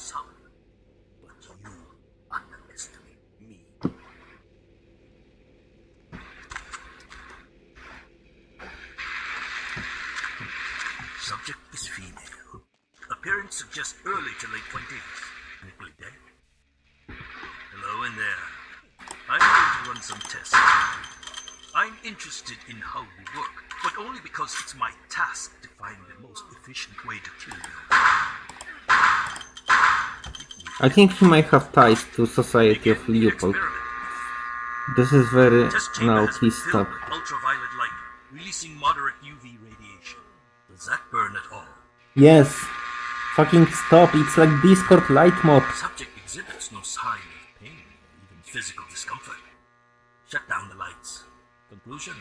some, but you underestimate me. Subject is female. Appearance suggests early to late twenties. Nickly dead. Hello in there. I'm going to run some tests. I'm interested in how you work, but only because it's my task to find the most efficient way to kill you. I think he might have ties to Society of Leopold. This is very... Test chamber No, please stop. ultraviolet light, releasing moderate UV radiation. Does that burn at all? Yes! Fucking stop, it's like Discord light mode. Subject exhibits no sign of pain even physical discomfort. Shut down the lights. Conclusion